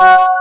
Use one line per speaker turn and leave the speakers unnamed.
Oh!